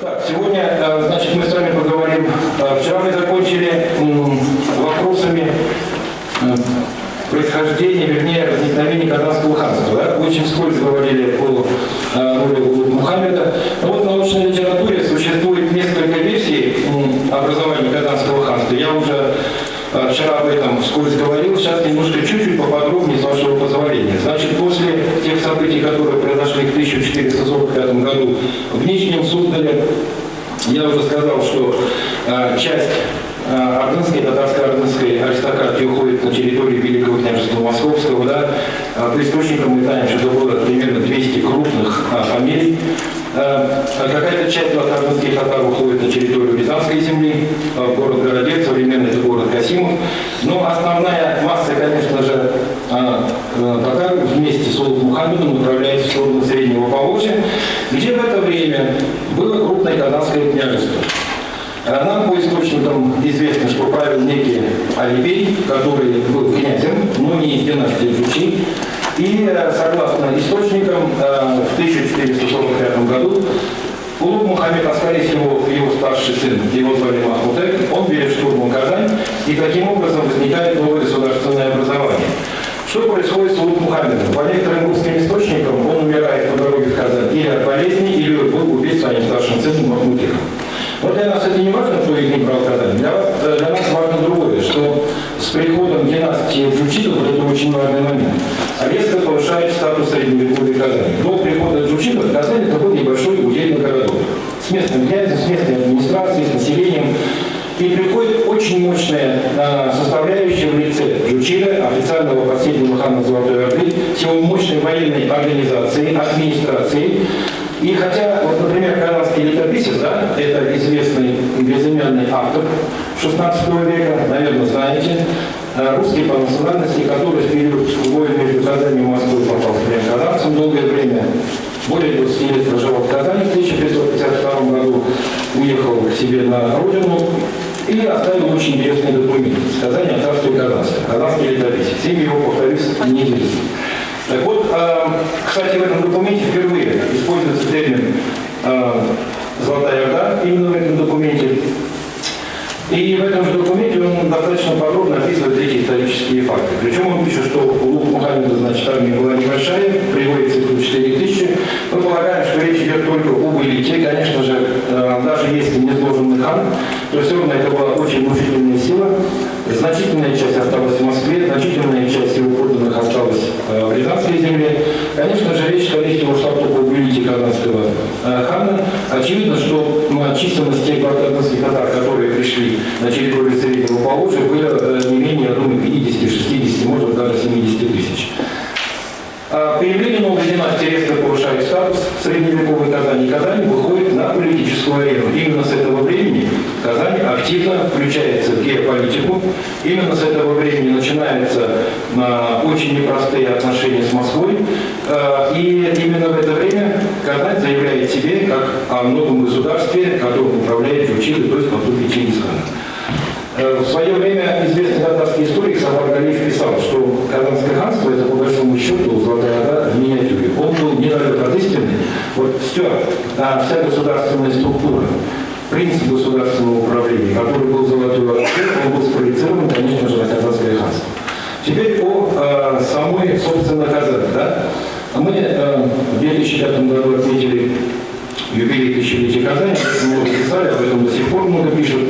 Так, сегодня, э, значит, мы с вами поговорим. Э, Вчера мы закончили вопросами э, происхождения, вернее, возникновения Казанского ханства. Да? Очень вскользь говорили о роли Мухаммеда. Но вот в научной литературе существует несколько версий образования Казанского ханства. Я уже вчера об этом вскользь говорил, сейчас немножко чуть-чуть поподробнее, с вашего позволения. Значит, после тех событий, которые произошли в 1445 году в Нижнем Суздале, я уже сказал, что э, часть ордынской, татарско-ордынской аристократии уходит на территорию Великого княжества Московского. Да? Э, по источникам мы знаем, что было примерно 200 крупных э, фамилий. Э, Какая-то часть ордынских татар уходит на территорию Рязанской земли, город Городец, современный это город Касимов. Но основная масса, конечно же, татар вместе с Улуг Мухаммедом направляется в сторону Среднего Поволжья, где в это время было крупное казанское княжество. А Нам по источникам известно, что правил некий Алибей, который был князем, но не из династии Джучи. И э, согласно источникам, э, в 1445 году Улуг Мухаммед, а скорее всего его старший сын, его звали Махмутек, он берет штурмом Казань, и таким образом возникает новое государственное образование. Что происходит с Улуг Мухаммедом? По некоторым русским источникам он умирает по дороге в Казань или от болезни, или был убит своим старшим сыном Махмутеком. Но для нас это не важно, кто их не брал Казань. Для, э, для нас важно другое, что с приходом династии Джучитов, вот это очень важный момент, резко повышает статус средневековой Казани. До прихода Джучитов Казань это был небольшой удельный городок. С местным князем, с местной администрацией, с населением. И приходит очень мощная э, составляющая в лице Джучира, официального последнего хана Золотой Орды, с его мощной военной организацией, администрацией, и хотя, вот, например, канадский летописец, да, это известный безымянный автор 16 века, наверное, знаете, э, русский по национальности, который в период войны между Казанью и Москвой попал в плен казанцам, долгое время, более 20 лет проживал в Казани, в 1552 году уехал к себе на родину и оставил очень интересный документ «Сказание о царстве Казанском», казанский летописец. Имя его, повторюсь, неизвестно. Так вот, э, кстати, в этом документе впервые используется термин э, «Золотая Орда» именно в этом документе. И в этом же документе он достаточно подробно описывает эти исторические факты. Причем он пишет, что у Мухаммеда, значит, армия была небольшая, приводит цифру 4 тысячи. Мы полагаем, что речь идет только об элите. Конечно же, э, даже если не сложенный хан, то все равно это была очень внушительная сила. Значительная часть осталась в Москве, значительная часть его подданных осталась э, в Рязанской земле. Конечно же, речь, скорее всего, шла только об элите казанского э, хана. Очевидно, что численность тех казанских татар, которые пришли на территорию Среднего Поволжья, было э, не менее, я думаю, 50, 60, может даже 70 тысяч. А Появление новой династии резко повышает статус средневековой Казани. Казань выходит на политическую арену. Именно с этого времени Казань активно включается в геополитику. Именно с этого времени начинаются а, очень непростые отношения с Москвой. А, и именно в это время Казань заявляет себе как о новом государстве, которым управляет Джучили, то есть потомки Чингисхана. Э, В свое время известный татарский историк Сафар Галиев писал, что Казанское ханство это по большому счету Орда в миниатюре. Он был недалек от. Вот все, а вся государственная структура, принцип государственного управления, который был Золотой он был спроецирован, конечно же, на Казанское ханство. Теперь о э, самой, собственно, Казани. Да? Мы э, в 2005 году отметили юбилей тысячелетия Казани, много писали, об этом до сих пор много пишут.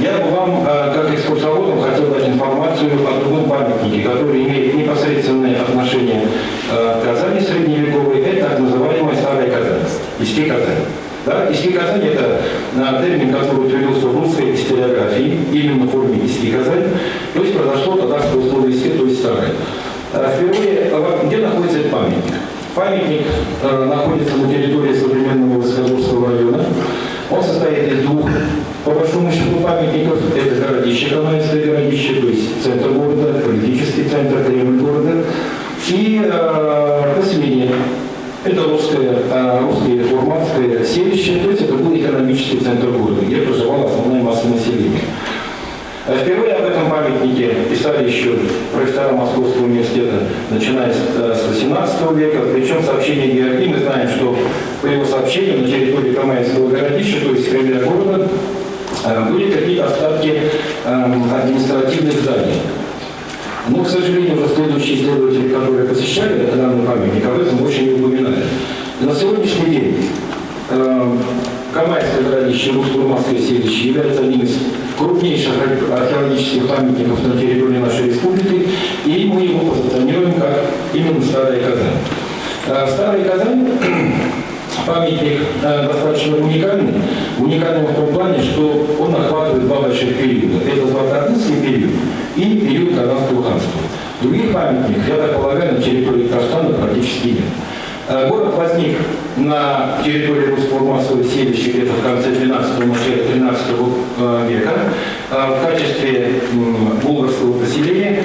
Я бы вам, э, как экскурсоводам, хотел дать информацию о другом памятнике, который имеет непосредственное отношение э, к Казани средневековой. Это так называемая Старая Казань, Иски Казань. Да? Иски Казань – это э, термин, который утвердился в русской историографии, именно в форме Иски Казань. То есть произошло татарское слово Иски, то есть Старая. Э, Впервые, где находится этот памятник? Памятник находится на территории современного Высокогорского района. Он состоит из двух, по большому счету, памятников. Это городище, Каменское городище, есть центр города, политический центр, Кремль города. И э, поселение. Это русское, э, русское фурманское селище, то есть это был экономический центр города, где проживала основная масса населения. А Впервые об этом памятнике писали еще профессора Московского университета, начиная с, э, с 18 века. Причем сообщение Георгии мы знаем, что по его сообщению, на территории Камаевского городища, то есть Кремля города, были какие-то остатки административных зданий. Но, к сожалению, уже следующие исследователи, которые посещали данный памятник, об этом очень не упоминали. На сегодняшний день э, Камайское городище Русско-Урманское селище является одним из крупнейших археологических памятников на территории нашей республики, и мы его позиционируем как именно Старая Казань. Э, Старая Казань памятник э, достаточно уникальный. Уникальный в том плане, что он охватывает два больших периода. Это Златоордынский период и период Казанского ханства. Других памятников, я так полагаю, на территории Казахстана практически нет. Э, город возник на территории русского массового селища где-то в конце 12-го, начале 13 э, века в качестве булгарского поселения.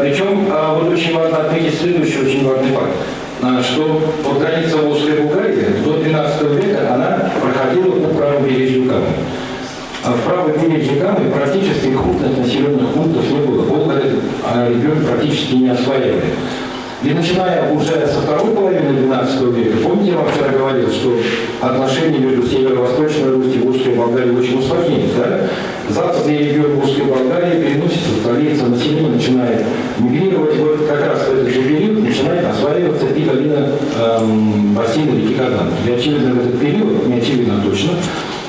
Причем вот очень важно отметить следующий очень важный факт. А, что вот граница Волжской Булгарии до 12 века она проходила по правому бережью Камы. А в правом бережье Камы практически крупных населенных пунктов не было. Болгары а регион практически не осваивали. И начиная уже со второй половины 12 века, помните, я вам вчера говорил, что отношения между северо-восточной Русью и Волжской Болгарией очень усложнились, да? Западный регион Волжской Болгарии переносится в столицу, население начинает мигрировать, вот как раз в этот же период начинает осваиваться и долина эм, бассейна реки Казан. И очевидно в этот период, не очевидно точно,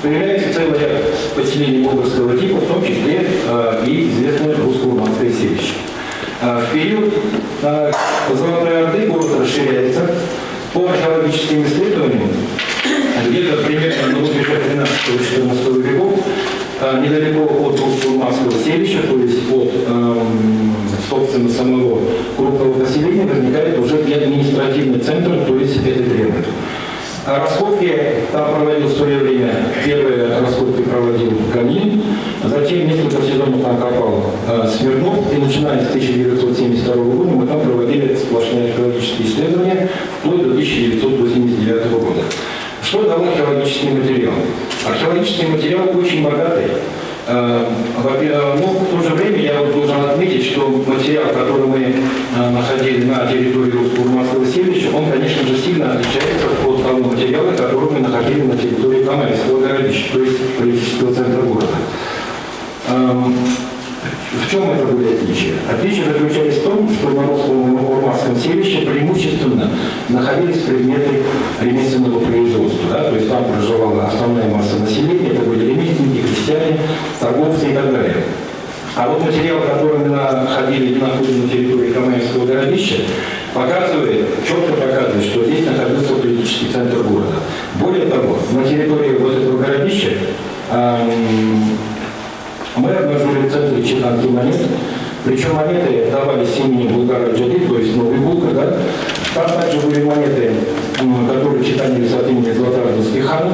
появляется целый ряд поселений болгарского типа, в том числе э, и известное русско-урманское селище. А, в период а, Золотой Орды город расширяется. По археологическим исследованиям, где-то примерно на рубеже 13-14 веков, недалеко от Русского селища, то есть от, собственно, самого крупного поселения, возникает уже и административный центр, то есть это Кремль. А раскопки там проводил в свое время, первые раскопки проводил Ганин, затем несколько сезонов там копал э, Смирнов, и начиная с 1972 года мы там проводили сплошные археологические исследования вплоть до 1989 года. Что дал археологический материал? Археологический материал очень богатый. Э, но в то же время я должен отметить, что материал, который мы э, находили на территории Русско-Урманского селища, он, конечно же, сильно отличается от того материала, который мы находили на территории Камайского городища, то есть политического центра города. В чем это были отличия? Отличие заключались в том, что русском урманском селище преимущественно находились предметы ремесленного производства. Да? То есть там проживала основная масса населения, это были ремесленники, крестьяне, торговцы и так далее. А вот материал, который мы находили на территории Каменского городища, показывает, четко показывает, что здесь находился политический центр города. Более того, на территории вот этого городища эм, мы обнаружили в центре монет, причем монеты давались именем Булгара Джади, то есть новый Булгар, да? Там также были монеты, которые читанились от имени Златоордынских ханов.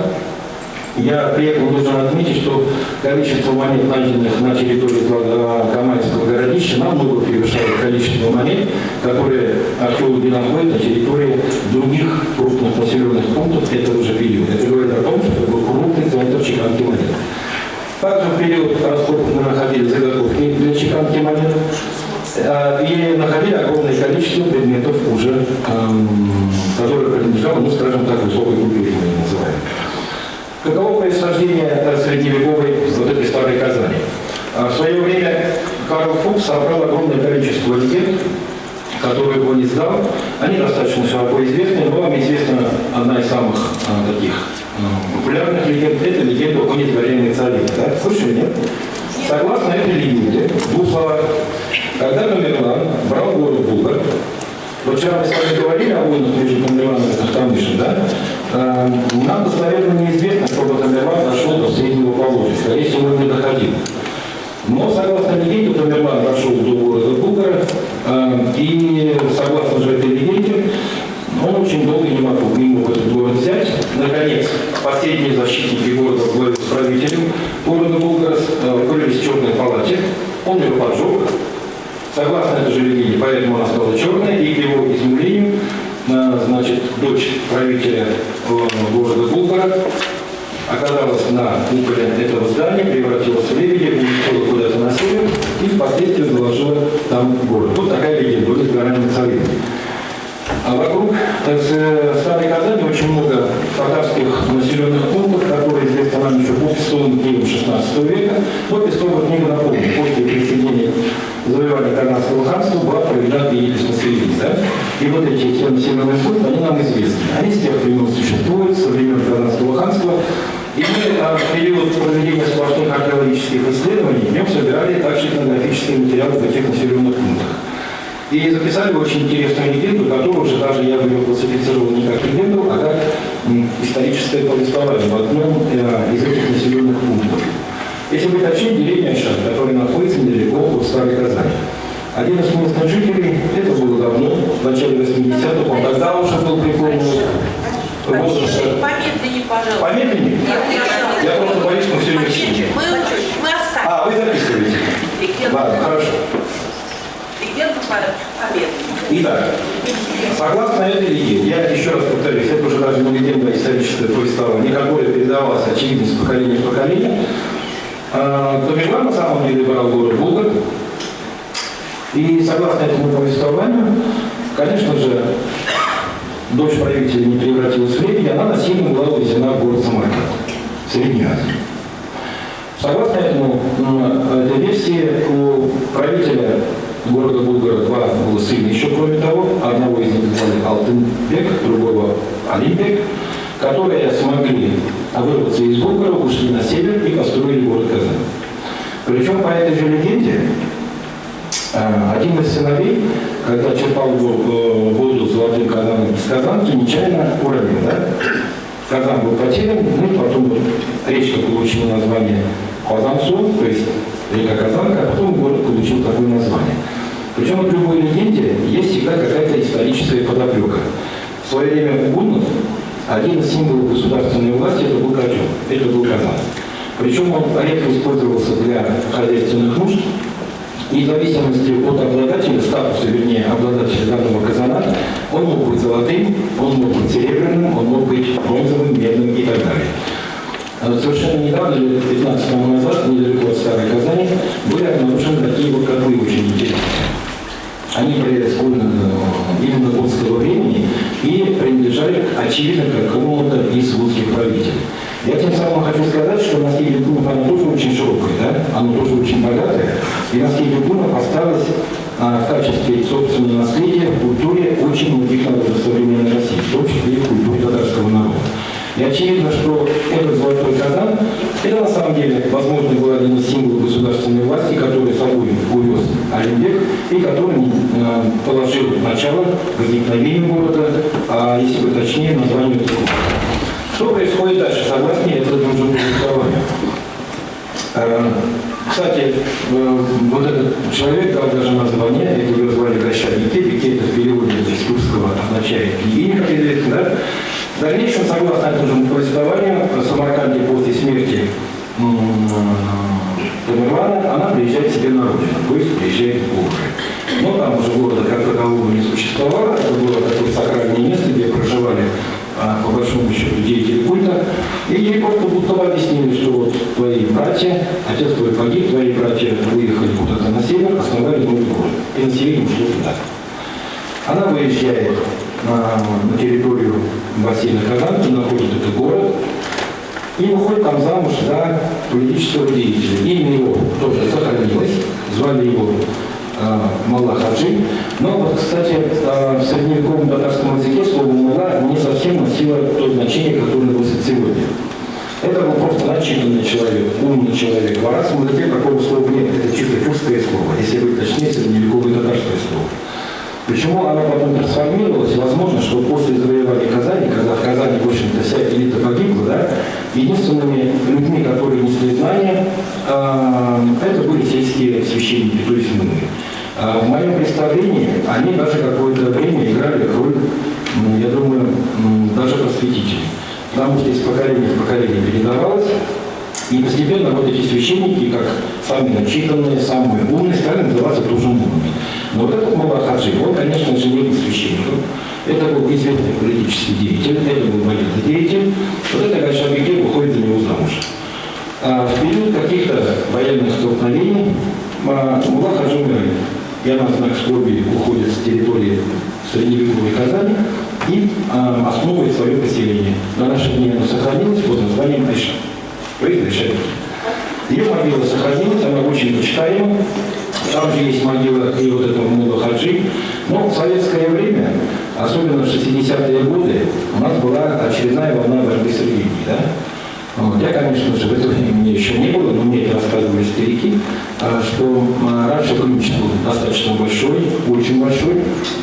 Я при этом должен отметить, что количество монет, найденных на территории Камайского городища, намного превышает количество монет, которые археологи находят на территории других крупных населенных пунктов этого же периода. Это говорит о том, что это был крупный центр чеканки монет. Также в период раскопок мы находили заготовки для чеканки монет э, и находили огромное количество предметов уже, эм, которые принадлежали, ну, скажем так, высокой культуре, мы называем. Каково происхождение э, средневековой вот этой старой Казани? Э, в свое время Карл Фукс собрал огромное количество легенд, которые он издал. Они достаточно широко известны, но вам известна одна из самых таких популярных легенд – это легенда о нетворенной царине. Да? Слышали, нет? Согласно этой легенде, в двух словах, когда Тамерлан брал город Булгар, вот вчера мы с вами говорили о войнах между Тамерланом и Тахтамышем, да? Э, нам достоверно неизвестно, чтобы Тамерлан дошел до Среднего Поволжья. Скорее всего, он не доходил. Но, согласно легенде, Тамерлан дошел до города Булгара, э, и, согласно же этой легенде, он очень долго не мог, мог этот город взять. Наконец, последние защитники города главе с правителем города Булгарас укрылись в черной палате. Он ее поджег. Согласно этой же легенде, поэтому она стала черной, и к его изумлению, э, значит, дочь правителя э, города Булгара оказалась на куполе этого здания, превратилась в лебедя, улетела куда-то на север и впоследствии заложила там город. Вот такая легенда, вот из горами царей. А вокруг э, Старой Казани очень много татарских населенных пунктов, которые известны нам еще по пестовым книгам 16 века. Но пестовая книга, напомню, после присоединения завоевания Карнадского ханства была проведена Пиелис Масселин. Да? И вот эти населенные пункты, они нам известны. Они с тех времен существуют, со времен Карнадского ханства. И мы а, в период проведения сплошных археологических исследований в нем собирали также этнографические материалы этих населенных пунктах. И записали очень интересную легенду, которую уже даже я бы ее классифицировал не как легенду, а как историческое повествование в одном э, из этих населенных пунктов. Если быть точнее, деревня Шат, которая находится недалеко от Старой Казани. Один из местных жителей, это было давно, в начале 80-х, он тогда уже был преклонен Помедленнее, помедленнее, пожалуйста. Помедленнее? Я просто боюсь, мы все не. А, вы записываете? Ладно, хорошо. Итак, согласно этой легенде, я еще раз повторюсь, это уже даже не легенда, а историческое повествование, которое передавалось, очевидно, с поколения в поколение, Томила на самом деле брал город Булгар, и согласно этому повествованию, конечно же, дочь правителя не превратилась в лебедя, она насильно была увезена в город Самарканд, в Среднюю Азию. Согласно этому, этой версии, у правителя города Булгара два было сына еще, кроме того, одного из них звали Алтынбек, другого Алимбек, которые смогли вырваться из Булгара, ушли на север и построили город Казань. Причем по этой же легенде, один из сыновей, когда черпал воду золотым казаном из казанки, нечаянно уронил. Да? Казан был потерян, ну и потом речка получила название Казанцу, то есть река Казанка, а потом город получил такое название. Причем в любой легенде есть всегда какая-то историческая подоплека. В свое время гуннов один из символов государственной власти это был котел, это был Казан. Причем он редко использовался для хозяйственных нужд, и в зависимости от обладателя, статуса, вернее, обладателя данного казана, он мог быть золотым, он мог быть серебряным, он мог быть бронзовым, медным и так далее. А совершенно недавно, лет 15 тому назад, недалеко от Старой Казани, были обнаружены такие вот котлы очень интересные. Они были именно гонского времени и принадлежали, очевидно, к какому-то из русских правителей. Я тем самым хочу сказать, что наследие Гунов, оно тоже очень широкое, да? оно тоже очень богатое. И наследие Гунов осталось а, в качестве собственного наследия в культуре очень многих народов современной России, в том числе и в культуре татарского народа. И очевидно, что этот золотой казан, это на самом деле, возможно, был один из символов государственной власти, который собой увез Олимбек и который э, положил начало возникновению города, а если бы точнее, названию этого Что происходит дальше, согласно этому повествованию? Э, кстати, э, вот этот человек дал даже название, это его звали Гоща Бике, Бике это в переводе из турского означает княгиня, как известно, да? В дальнейшем, согласно этому повествованию, в Самарканде после смерти Тамерлана, она приезжает себе на родину, то есть приезжает в Булгары. Но там уже города как такового не существовало, это было такое сакральное место, где проживали а, по большому счету деятели культа, и ей просто будто объяснили, что вот твои братья, отец твой погиб, твои братья выехали куда-то на север, основали новый город, и население ушло туда. Она выезжает на, на территорию бассейна Казанки, находит этот город, и выходит там замуж за политического деятеля. Имя его тоже сохранилось, звали его э, Малла Хаджи. Но вот, кстати, э, в средневековом татарском языке слово Малла не совсем носило то значение, которое носит сегодня. Это был просто начитанный человек, умный человек. В арабском языке такого слова нет, это чисто чувственное слово. Если быть точнее, средневековое татарское слово. Почему она потом трансформировалась? Возможно, что после завоевания Казани, когда в Казани, в общем-то, вся элита погибла, да, единственными людьми, которые несли знания, э, это были сельские священники, то есть мы. Э, в моем представлении они даже какое-то время играли роль, я думаю, даже просветителей. Потому что из поколения в поколение передавалось, и постепенно вот эти священники, как самые начитанные, самые умные, стали называться. Но вот этот Мулахаджи, он, конечно же, не был священником. Это был известный политический деятель, это был военный деятель. Вот это Гайшабике выходит за него замуж. А в период каких-то военных столкновений а, Мулахаджи умирает. и она знак скорби уходит с территории средневековой Казани и а, основывает свое поселение. На наши дни оно сохранилось под названием Айша. Есть Айшарики. Ее могила сохранилась, она очень почитаема. Там же есть могила и вот этого Мула Хаджи. Но в советское время, особенно в 60-е годы, у нас была очередная волна борьбы с религией. Да? Вот. Я, конечно же, в это время мне еще не было, но мне это рассказывали старики, а, что а, раньше ключ был достаточно большой, очень большой,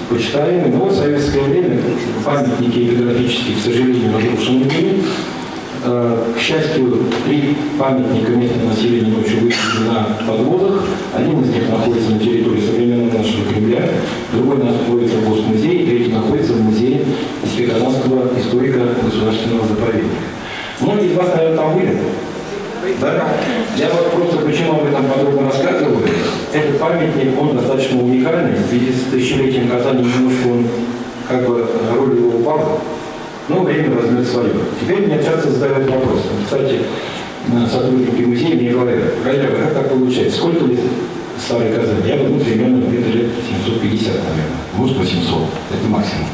почитаемый, но в советское время памятники эпиграфические, к сожалению, разрушены были. А, К счастью, три памятника местного населения ночью высадены на подводах. Один из них находится на территории современного нашего Кремля, другой находится в Госмузее, третий находится в музее Спеканского историко-государственного заповедника. Многие из вас, наверное, там были. Да? Я вот просто почему об этом подробно рассказываю. Этот памятник, он достаточно уникальный. В связи с тысячелетием Казани немножко он, как бы, роль его упала. Но время возьмет свое. Теперь меня часто задают вопрос. Кстати, э, сотрудники музея мне говорят, Галя, как так получается? Сколько лет старой Казани? Я думаю, примерно где-то лет 750, наверное. Может, 800. Это максимум.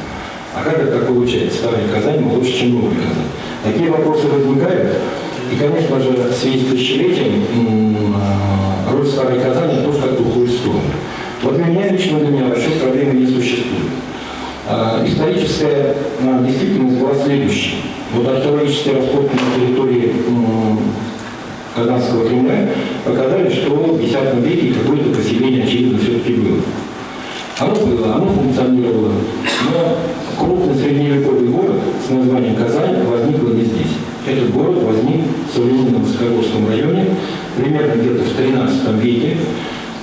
А как это так получается? Старая Казань лучше, чем новая Казань. Такие вопросы возникают. И, конечно же, в связи с тысячелетием а, роль старой Казани тоже как-то уходит сторону. Вот меня, лично для меня вообще проблемы не существует. А, Историческая а, действительность была следующей. Вот археологические раскопки на территории Казанского Кремля показали, что в X веке какое-то поселение, очевидно, все-таки было. Оно было, оно функционировало, но крупный средневековый город с названием Казань возник не здесь. Этот город возник в современном Высокогорском районе, примерно где-то в 13 веке.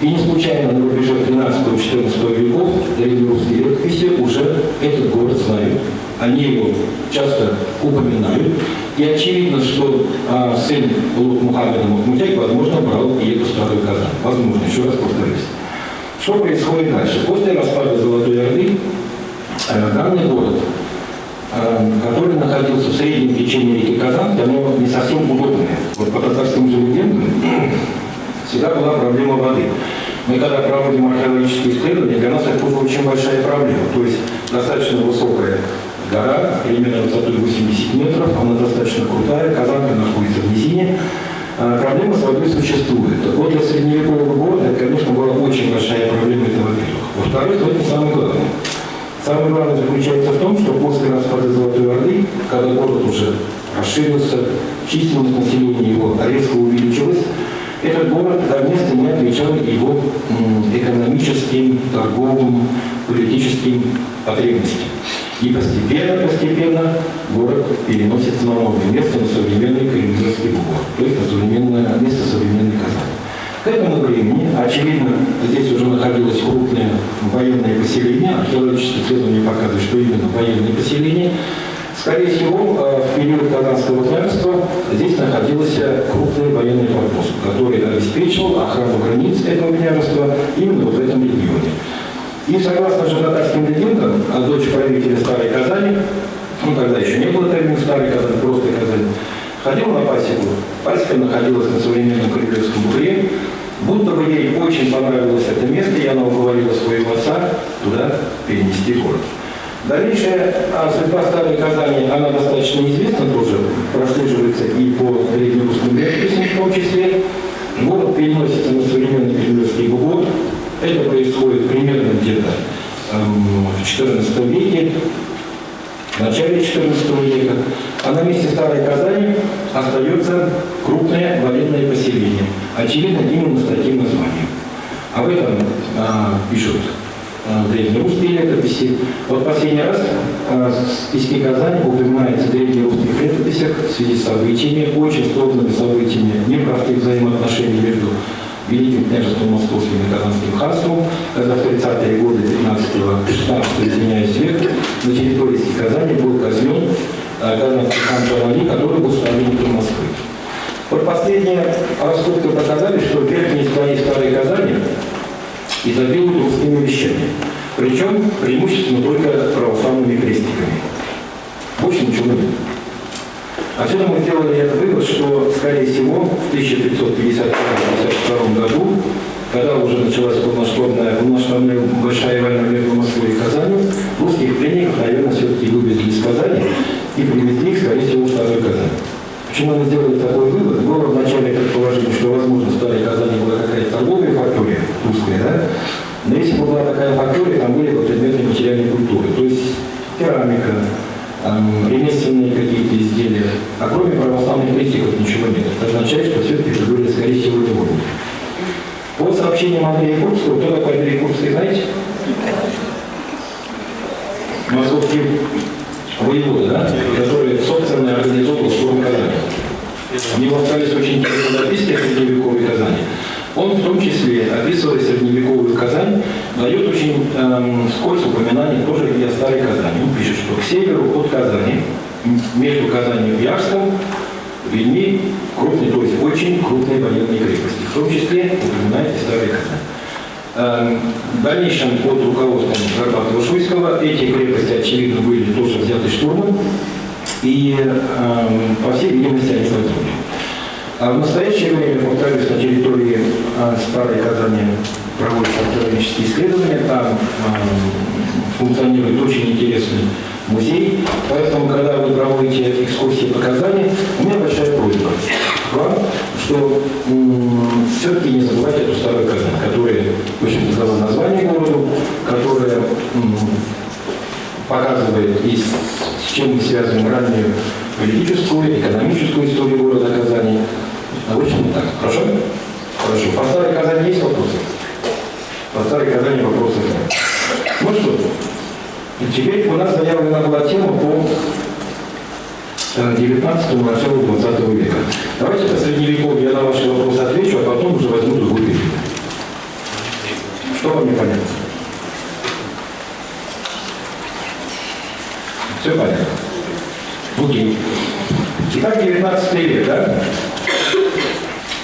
И не случайно на рубеже 13-14 веков древнерусские летописи уже этот город знают. Они его часто упоминают. И очевидно, что а, сын Улук Мухаммеда Махмудяк, возможно, брал и эту старую Казань. Возможно, еще раз повторюсь. Что происходит дальше? После распада Золотой Орды э, данный город, э, который находился в среднем течении реки Казань, оно не совсем удобное. Вот по татарским же легендам всегда была проблема воды. Мы когда проводим археологические исследования, для нас это очень большая проблема. То есть достаточно высокая гора, примерно высотой 80 метров, она достаточно крутая, Казанка находится в низине, а, Проблема с водой существует. Вот для средневекового города это, конечно, была очень большая проблема, это во-первых. Во-вторых, это не самое главное. Самое главное заключается в том, что после распада Золотой Орды, когда город уже расширился, численность населения его резко увеличилась, этот город до места не отвечал его экономическим, торговым, политическим потребностям. И постепенно, постепенно город переносится на новое место, на современный Калининградский бугор, то есть на современное место современной Казани. К этому времени, очевидно, здесь уже находилось крупное военное поселение, археологические исследования показывают, что именно военное поселение. Скорее всего, э, в период Казанского княжества здесь находился крупный военный корпус, который обеспечивал охрану границ этого княжества именно вот в этом регионе. И согласно же татарским легендам, а дочь правителя Старой Казани, ну тогда еще не было термина Старой Казани, просто Казань, ходила на пасеку. Пасека находилась на современном Кремлевском бугре. Будто бы ей очень понравилось это место, и она уговорила своего отца туда перенести город. Дальнейшая а, судьба Старой Казани, она достаточно известна тоже, прослеживается и по древнерусским летописям в том числе. Город переносится на современный Кремлевский бугор, это происходит примерно где-то эм, в XIV веке, в начале XIV века. А на месте Старой Казани остается крупное военное поселение. Очевидно, именно с таким названием. Об этом а, пишут древнерусские летописи. Вот последний раз в письме Казани упоминается в древнерусских летописях в связи с событиями, очень сложными событиями, непростых взаимоотношений между Великим княжеством Московским и Казанским ханством, когда в 30-е годы 15-16 извиняюсь, века на территории Казани был казнен э, казанский хан Джавали, который был ставленником Москвы. Вот последние раскопки показали, что верхние слои Старой Казани изобилуют русскими вещами. Причем преимущественно только православными крестиками. Больше ничего нет. Отсюда мы сделали этот вывод, что, скорее всего, в 1551-52 году когда уже началась полномасштабная, полномасштабная большая война между Москвой и Казанью, русских пленников, наверное, все-таки вывезли из Казани и привезли их, скорее всего, в Старую Казань. Почему мы сделали такой вывод? Было вначале предположение, что, возможно, в Старой Казани была какая-то торговая фактория русская, да? Но если бы была такая фактория, там были бы предметы материальной культуры. То есть керамика, эм, ремесленные какие-то изделия. А кроме православных крестиков ничего нет. Это означает, что все-таки это были, скорее всего, люди. По сообщениям Андрея Курбского, кто такой Андрей Курбский, знаете? Московский воевода, да? который, собственно, организовал штурм Казани. У него остались очень интересные записки о средневековой Казани. Он в том числе, описывая средневековую Казань, дает очень эм, вскользь упоминание тоже и о старой Казани. Он пишет, что к северу от Казани, между Казанью и Ярском, видны крупные, то есть очень крупные военные крепости. В том числе упоминает и старая Казань. Эм, В дальнейшем под руководством Горбатова Шуйского эти крепости, очевидно, были тоже взяты штурмом, и, эм, по всей видимости, они погибли. А в настоящее время, повторюсь, на территории э, Старой Казани проводятся археологические исследования, там эм, функционирует очень интересный музей, поэтому, когда вы проводите экскурсии по Казани, у меня большая просьба вам, что все-таки не забывайте эту Старую Казань, которая очень дала название городу, которая показывает и с, с чем мы связываем раннюю политическую, экономическую историю города Казани. Общем, так, хорошо? Хорошо. По Старой Казани есть вопросы? По Старой Казани вопросов нет. Ну что, теперь у нас заявлена была тема по 19 началу 20 века. Давайте по средневековью я на ваши вопросы отвечу, а потом уже возьму другой период. Что вам непонятно? Все понятно. Окей. Итак, 19 век, да?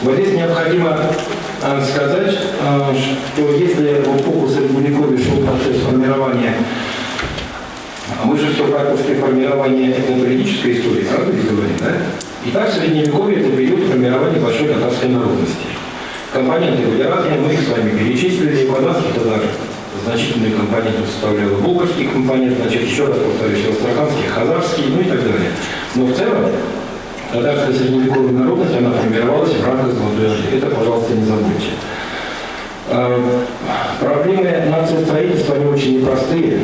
Вот здесь необходимо а, сказать, а, что если в эпоху Средневековья шел процесс формирования, а все практически формирование этнополитической истории, правда ли говорим, да? Итак, Средневековье – это период формирования большой татарской народности. Компоненты были разные, мы их с вами перечислили, и казахский татар значительные компоненты составлял булгарский компонент, значит, еще раз повторюсь, астраханский, хазарский, ну и так далее. Но в целом татарская средневековая народность, она формировалась в рамках Орды. Это, пожалуйста, не забудьте. А, Проблемы нациостроительства, они очень непростые.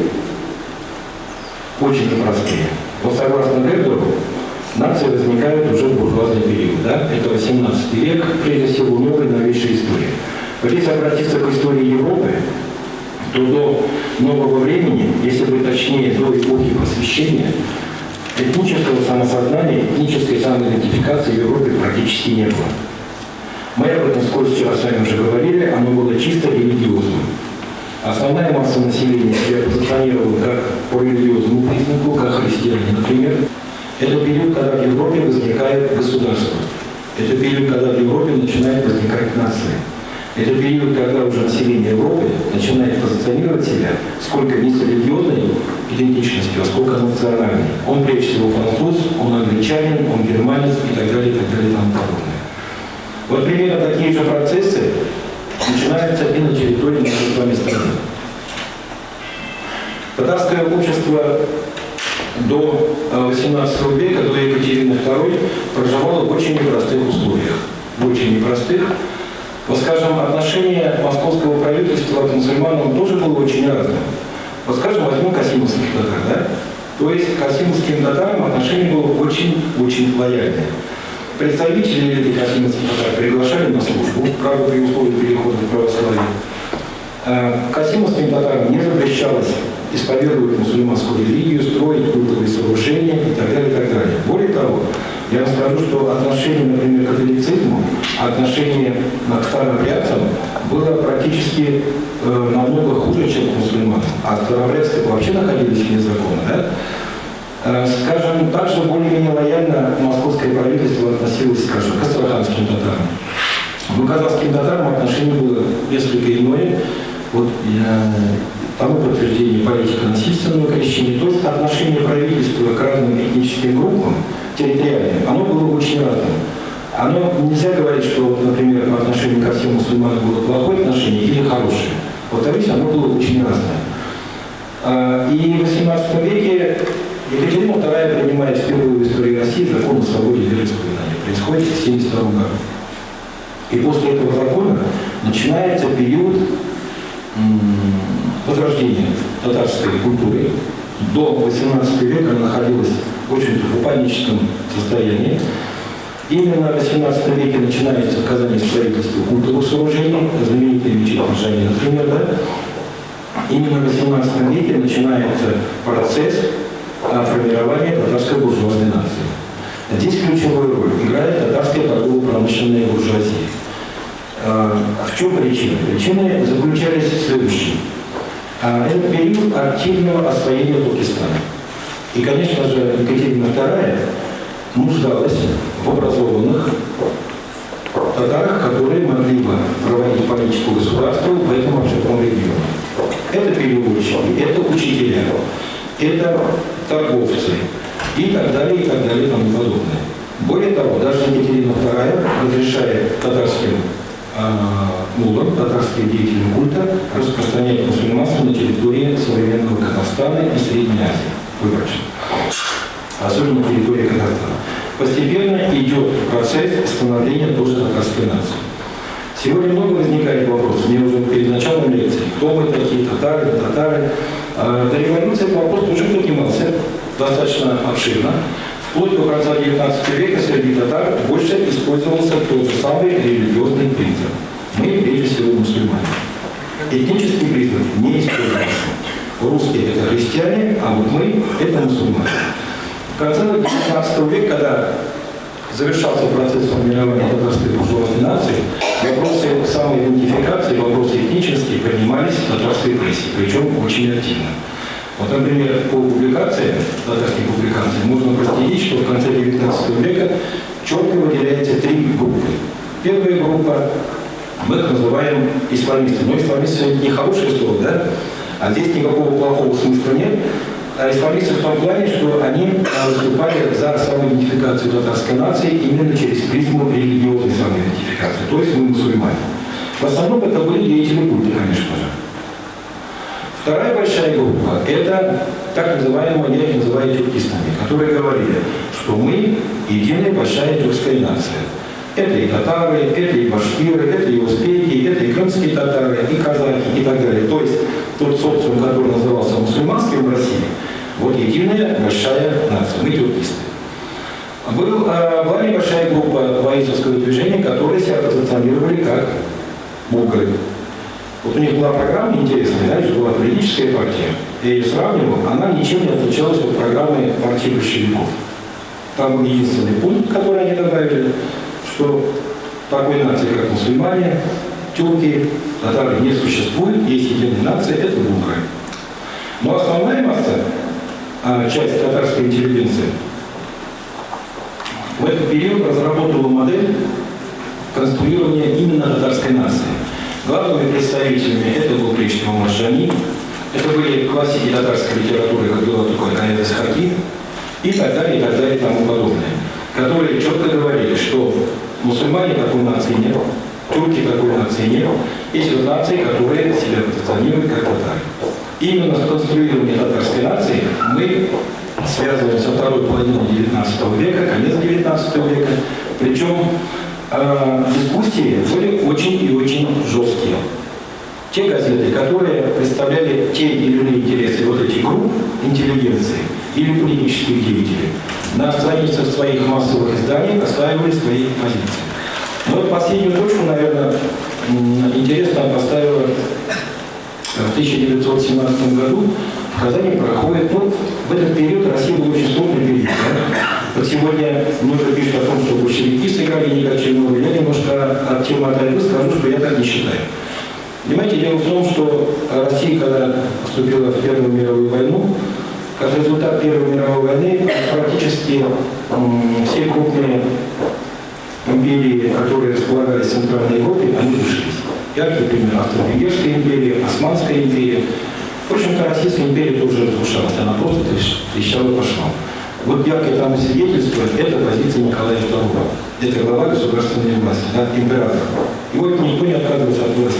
Очень непростые. Вот согласно Гердеру, нации возникают уже в буржуазный период. Да? Это 18 век, прежде всего, новая новейшая история. Вот если обратиться к истории Европы, то до нового времени, если быть точнее, до эпохи просвещения, этнического самосознания, этнической самоидентификации в Европе практически не было. Мы об этом вскользь вчера с вами уже говорили, оно было чисто религиозным. Основная масса населения себя позиционировала как по религиозному признаку, как христиане, например. Это период, когда в Европе возникает государство. Это период, когда в Европе начинает возникать нация. Это период, когда уже население Европы начинает позиционировать себя сколько не с религиозной идентичностью, а сколько национальной. Он прежде всего француз, он англичанин, он германец и так далее, и так далее, и тому подобное. Вот примерно такие же процессы начинаются и на территории нашей с вами страны. Татарское общество до э, 18 века, до Екатерины II, проживало в очень непростых условиях. В очень непростых. Вот, скажем, отношение московского правительства к мусульманам тоже было очень разным. Вот, скажем, возьмем касимовских татар, да? То есть к касимовским татарам отношение было очень-очень лояльное. Представители этих касимовских татар приглашали на службу, правда, при условии перехода в православие. Э, Касимовским татарам не запрещалось исповедовать мусульманскую религию, строить культовые сооружения и так далее, и так далее. Более того, я вам скажу, что отношение, например, к католицизму, отношение к старообрядцам было практически э, намного хуже, чем к мусульманам. А старообрядцы вообще находились вне закона, да? Э, Скажем, также более-менее лояльно московское правительство относилось, скажем, к астраханским татарам. Но казахским татарам отношение было несколько иное. Вот я тому подтверждение политика насильственного крещения, то есть отношение правительства к разным этническим группам, территориальным, оно было очень разным. оно нельзя говорить, что, например, по отношению ко всем мусульманам было плохое отношение или хорошее. Во-вторых, оно было очень разное. А, И в XVIII веке Екатерина II принимает впервые в истории России закон о свободе вероисповедания. Происходит в 1972 году. И после этого закона начинается период возрождения татарской культуры. До 18 века она находилась в очень в паническом состоянии. Именно в 18 веке начинается в Казани строительство культовых сооружений, знаменитые мечеть Маршани, например, да? Именно в 18 веке начинается процесс а, формирования татарской буржуазной нации. Здесь ключевую роль играет татарская торгово-промышленная буржуазия. А, В чем причина? Причины заключались в следующем. А, Это период активного освоения Туркестана. И, конечно же, Екатерина II нуждалась в образованных татарах, которые могли бы проводить политику государства в этом обширном регионе. Это переводчики, это учителя, это торговцы и так далее, и так далее, и тому подобное. Более того, даже Екатерина II разрешает татарским а, мулам, татарским деятелям культа распространять мусульманство на территории современного Казахстана и Средней Азии. Выборочно. Особенно на территории Казахстана. Постепенно идет процесс становления татарской нации. Сегодня много возникает вопросов. Мне уже перед началом лекции, кто мы такие, татары, татары. А, До революции этот вопрос уже поднимался достаточно обширно. Вплоть до конца XIX века среди татар больше использовался тот же самый религиозный принцип. Мы, прежде всего, мусульмане. Этнический признак не использовался. Русские – это христиане, а вот мы – это мусульмане. В конце XIX века, когда завершался процесс формирования татарской буржуазной нации, вопросы самоидентификации, вопросы этнические поднимались в татарской прессе, причем очень активно. Вот, например, по публикациям, татарских публикаций, можно проследить, что в конце XIX века четко выделяется три группы. Первая группа, мы их называем исламисты. Но исламисты это не хорошее слово, да? А здесь никакого плохого смысла нет. А исламисты в том плане, что они а, выступали за самоидентификацию татарской нации именно через призму религиозной самоидентификации, то есть мы мусульмане. В основном это были деятели культа, конечно же. Вторая большая группа – это так называемые, я их называю тюркистами, которые говорили, что мы единая большая тюркская нация. Это и татары, это и башкиры, это и узбеки, это и крымские татары, и казахи, и так далее. То есть тот социум, который назывался мусульманским в России, вот единая большая нация, мы тюркисты. Был, а, была небольшая группа воинского движения, которые себя позиционировали как булгары. Вот у них была программа интересная, знаешь, была политическая партия. Я ее сравнивал, она ничем не отличалась от программы партии большевиков. Там единственный пункт, который они добавили, что такой нации, как мусульмане, тюрки, татары не существует, есть единая нация, это булгары. Но основная масса, а, часть татарской интеллигенции, в этот период разработала модель конструирования именно татарской нации. Главными представителями это был прежде всего это были классики татарской литературы, как было такое Канадес Хаки, и так далее, и так далее, и тому подобное, которые четко говорили, что мусульмане такой нации нет, турки такой нации нет, есть вот нации, которые себя позиционируют как татары. Именно с конструированием татарской нации мы связываем со второй половиной XIX века, конец XIX века, причем э, дискуссии были очень и очень жесткие. Те газеты, которые представляли те или иные интересы вот этих групп интеллигенции или политических деятелей, на страницах своих массовых изданий оставили свои позиции. Но вот последнюю точку, наверное, интересно поставила в 1917 году в Казани проходит, ну, в этот период Россия был очень сложный период. Да? Вот сегодня много пишут о том, что большевики сыграли никаким роль. Я немножко от темы отойду, скажу, что я так не считаю. Понимаете, дело в том, что Россия, когда вступила в Первую мировую войну, как результат Первой мировой войны практически все крупные империи, которые располагались в Центральной Европе, они вышлись. Яркий пример Австро-Венгерская империя, Османская империя. В общем-то, Российская империя тоже разрушалась, она просто трещала по швам. Вот яркое тому свидетельство – это позиция Николая II. Это глава государственной власти, да, император. И вот никто не отказывается от власти,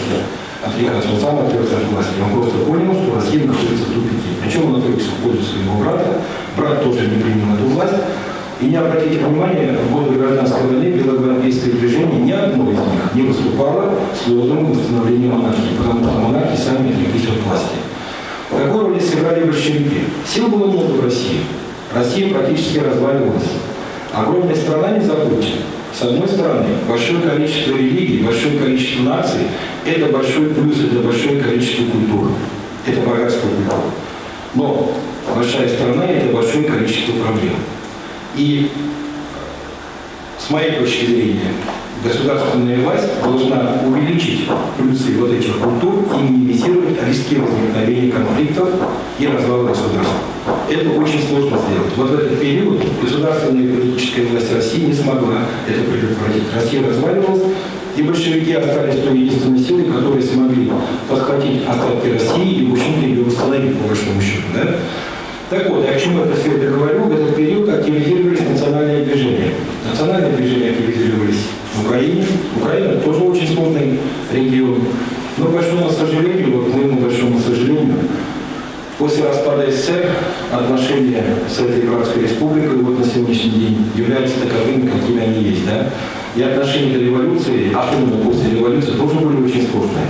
отрекаться. Он сам отрекся от власти. Он просто понял, что Россия находится в тупике. Причем он отрекся в пользу своего брата. Брат тоже не принял эту власть. И не обратите внимания, в годы гражданской войны белогвардейское движение ни одно из них не выступало с лозунгом восстановления монархии, потому что монархи сами отреклись от власти. Какую роль сыграли большевики? Сил было много в России. Россия практически разваливалась. Огромная страна, не забудьте. С одной стороны, большое количество религий, большое количество наций – это большой плюс, это большое количество культур. Это богатство культуры. Но большая страна – это большое количество проблем. И с моей точки зрения, государственная власть должна увеличить плюсы вот этих культур и минимизировать риски возникновения конфликтов и развала государства. Это очень сложно сделать. Вот в этот период государственная и политическая власть России не смогла это предотвратить. Россия разваливалась, и большевики остались той единственной силой, которые смогли подхватить остатки России и, в общем-то, ее восстановить, по большому счету. Да? Так вот, я к чему это все это говорю? В этот период активизировались национальные движения. Национальные движения активизировались в Украине. Украина тоже очень сложный регион. Но, к большому сожалению, вот к моему большому сожалению, после распада СССР отношения с этой братской республикой вот на сегодняшний день являются таковыми, какими они есть. Да? И отношения до революции, особенно после революции, тоже были очень сложные.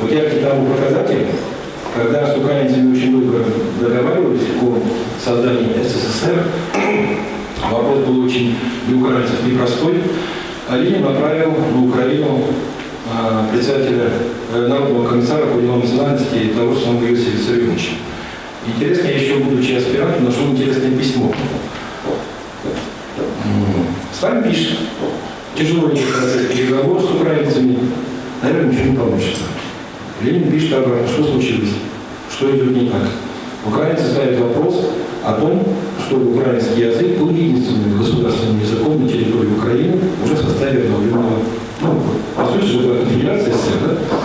Вот я к тому показатель, когда с украинцами очень долго договаривались о создании СССР, вопрос был очень для украинцев непростой. А Ленин направил на Украину а, председателя э, Народного комиссара по делам национальности того же самого Иосифа Виссарионовича. Интересно, я еще будучи аспирантом, нашел интересное письмо. С вами пишет. Тяжело идет процесс переговоров с украинцами. Наверное, ничего не получится. Ленин пишет обратно, что случилось, что идет не так. Украинцы ставят вопрос о том, что украинский язык был единственным государственным языком на территории Украины уже в составе обновленного, ну, по сути же, была конфедерация СССР, да?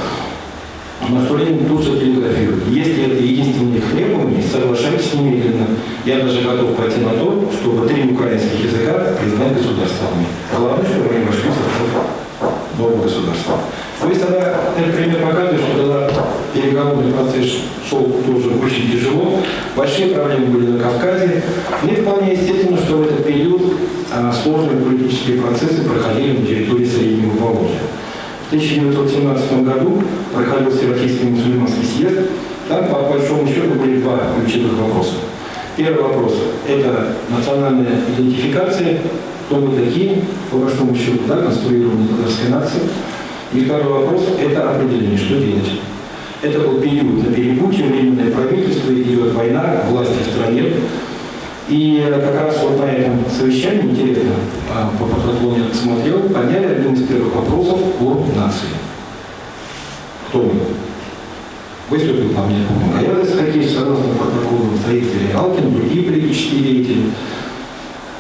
На что Ленин тут же телеграфирует. Если это единственное их требование, соглашайтесь немедленно. Я даже готов пойти на то, чтобы три украинских языка признать государствами. Главное, чтобы они вошли в состав государства. То есть она, этот пример показывает, что когда переговорный процесс шел тоже очень тяжело, большие проблемы были на Кавказе. Мне вполне естественно, что в этот период а, сложные политические процессы проходили на территории Среднего Поволжья. В 1917 году проходил Всероссийский мусульманский съезд. Там, по большому счету, были два ключевых вопроса. Первый вопрос – это национальная идентификация, кто мы такие, по большому счету, да, конструирование татарской нации. И второй вопрос – это определение, что делать. Это был период на перепутье, временное правительство, идет война, власти в стране. И как раз вот на этом совещании, интересно, а, по я смотрел, подняли один из первых вопросов о нации. Кто мы? Выступил там, я помню, Аядес Хакеевич, согласно протоколу, строители Алкин, другие политические деятели.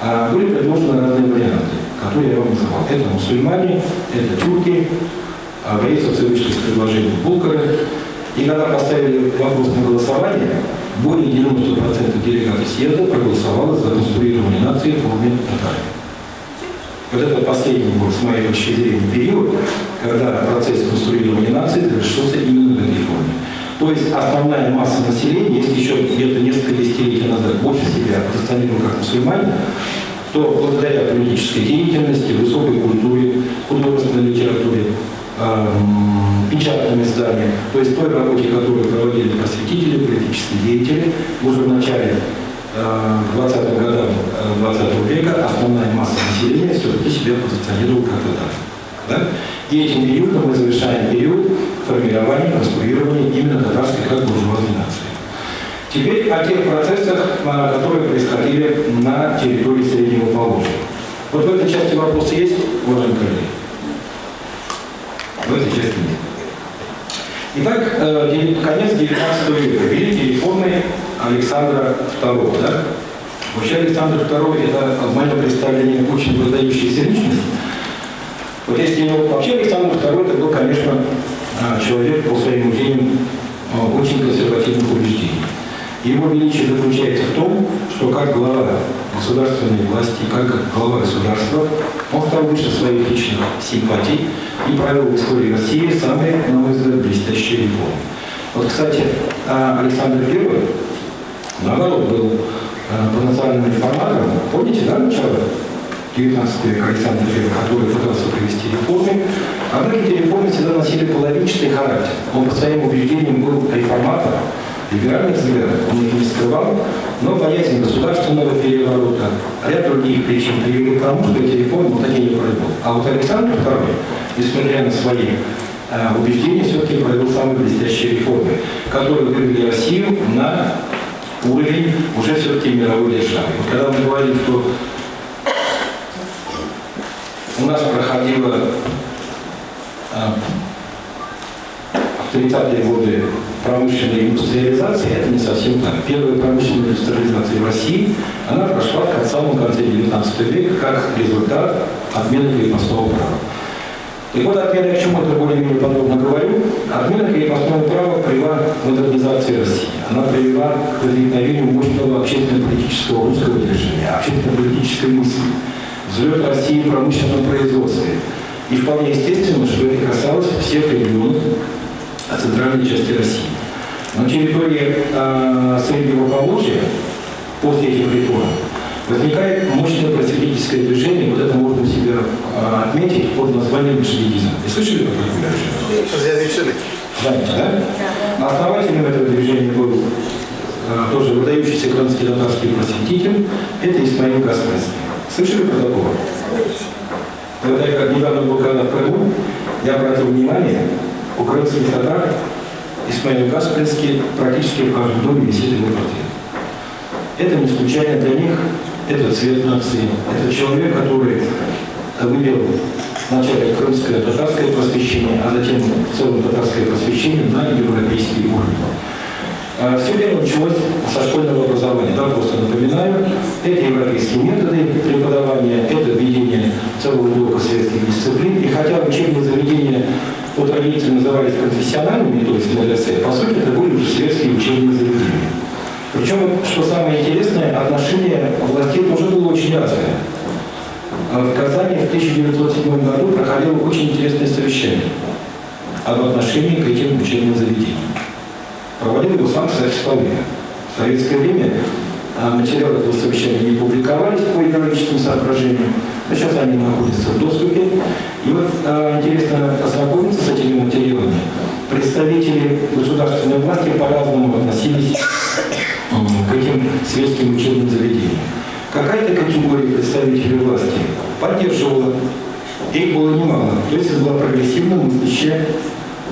А были предложены разные варианты, которые я вам называл. Это мусульмане, это тюрки, а правительство вышли с предложением Булкара. И когда поставили вопрос на голосование, более 90% делегатов съезда проголосовало за конструирование нации в форме татары. Вот это последний был, с моей точки зрения, период, когда процесс конструирования нации завершился именно в этой форме. То есть основная масса населения, если еще где-то несколько десятилетий назад больше себя позиционировал как мусульмане, то благодаря политической деятельности, высокой культуре, художественной литературе, эм, печатным изданиям, то есть той работе, которую проводили просветители, политические деятели, уже в начале э, 20-х годов 20 -го века основная масса населения все-таки себя позиционировала как татар. Да? И этим периодом мы завершаем период формирования, конструирования именно татарской как буржуазной нации. Теперь о тех процессах, которые происходили на территории Среднего Поволжья. Вот в этой части вопросы есть, уважаемые коллеги? В этой части нет. Итак, э, конец 19 века. Великие реформы Александра II. Да? Вообще Александр II это в моем представлении очень выдающаяся личность. Вот если ну, вообще Александр II это был, конечно, а, человек по своим мнениям а, очень консервативных убеждений. Его величие заключается в том, что как глава государственной власти, как глава государства, Он выше своих личных симпатий и провел в истории России самые, на мой взгляд, блестящие реформы. Вот, кстати, а, Александр I, наоборот, был а, потенциальным реформатором. Помните, да, начало 19 века Александр I, который пытался провести реформы. Однако эти реформы всегда носили половинчатый характер. Он по своим убеждениям был реформатором, либеральных взглядов, он их не скрывал, но боязнь государственного переворота, ряд других причин привели к тому, что эти реформы вот такие не провел. А вот Александр II, несмотря на свои э, убеждения, все-таки провел самые блестящие реформы, которые вывели Россию на уровень уже все-таки мировой державы. Вот когда мы говорим, что у нас проходила а, в 30-е годы промышленной индустриализации, это не совсем так. Первая промышленная индустриализация в России, она прошла в самом конце 19 века как результат отмены крепостного права. И вот отмена, я к чему это более-менее подробно говорю, отмена крепостного права привела к модернизации России. Она привела к возникновению мощного общественно-политического русского движения, общественно-политической мысли, взлет России в промышленном производстве. И вполне естественно, что это касалось всех регионов центральной части России. На территории э, Среднего Поволжья после этих реформ возникает мощное просветительское движение, вот это можно себе э, отметить под названием большевикизм. Вы слышали про такое движение? Знаете, да? Основателем этого движения был э, тоже выдающийся крымский татарский просветитель, это Исмаил Каспарский. Слышали про такого? Когда я как недавно был когда в Крыму, я обратил внимание, у крымских татар Исмаил Каспарский практически в каждом доме висит его портрет. Это не случайно для них, это цвет нации, это человек, который вывел вначале крымское татарское просвещение, а затем в целом татарское просвещение на европейский уровень. А, Все дело началось со школьного образования. Да, просто напоминаю, это европейские методы преподавания, это введение целого блока советских дисциплин. И хотя учебные заведения по традиции назывались конфессиональными, то есть медресе, по сути это были уже советские учебные заведения. Причем, что самое интересное, отношение властей тоже было очень разное. А в Казани в 1907 году проходило очень интересное совещание об отношении к этим учебным заведениям. Проводил его сам Саша Столыпин. В советское время а, материалы этого совещания не публиковались по идеологическим соображениям, сейчас они находятся в доступе. И вот а, интересно ознакомиться с этими материалами. Представители государственной власти по-разному относились к этим светским учебным заведениям. Какая-то категория представителей власти поддерживала, их было немало, то есть это была прогрессивно мыслящая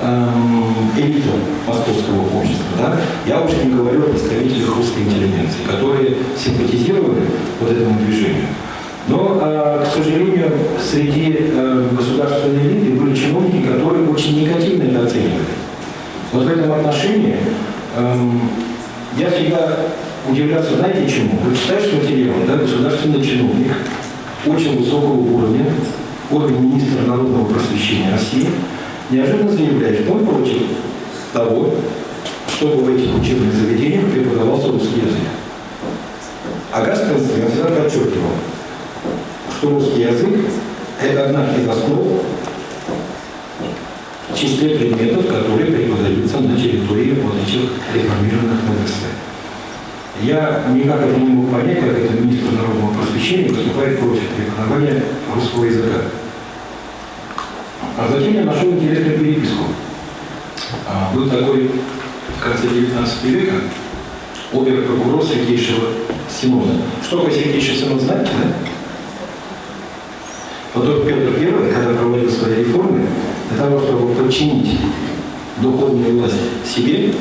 эм, элита московского общества. Да? Я уже не говорю о представителях русской интеллигенции, которые симпатизировали вот этому движению. Но, э, к сожалению, среди э, государственной элиты были чиновники, которые очень негативно это оценивали. Вот в этом отношении эм, я всегда удивляться, знаете чему? Вы читаешь материалы, да, государственный чиновник очень высокого уровня, уровень министра народного просвещения России, неожиданно заявляет, что он против того, чтобы в этих учебных заведениях преподавался русский язык. А Гаспарский всегда подчеркивал, что русский язык – это одна из основ в числе предметов, которые преподаются на территории вот этих реформированных медресе. Я никак это не мог понять, как это министр народного просвещения выступает против преподавания русского языка. А затем я нашел интересную переписку. А, был такой в конце 19 века обер-прокурор Святейшего Синода. Что такое Святейший Синод, знаете, да? Потом Петр I, когда проводил свои реформы, для того, чтобы подчинить духовную власть себе,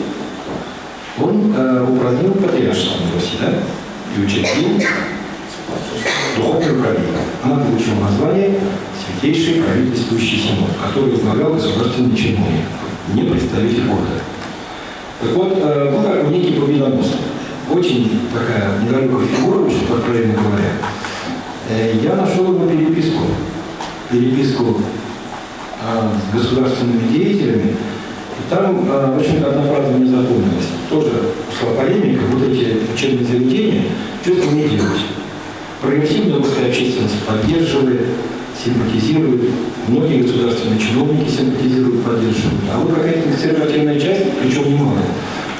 он э, упразднил патриаршество в Руси, да? И учредил духовное управление. Она получила название Святейший правительствующий синод, который возглавлял государственный чиновник, не представитель города. Так вот, э, ну как некий победоносный. Очень такая недалекая фигура, очень откровенно говоря. Э, я нашел его переписку. Переписку э, с государственными деятелями. И там, э, в общем-то, одна фраза мне запомнилась. Тоже шла полемика, вот эти учебные заведения, что с ними делать? Прогрессивная русская общественность поддерживает, симпатизируют, многие государственные чиновники симпатизируют, поддерживают. А вот какая-то консервативная часть, причем немалая,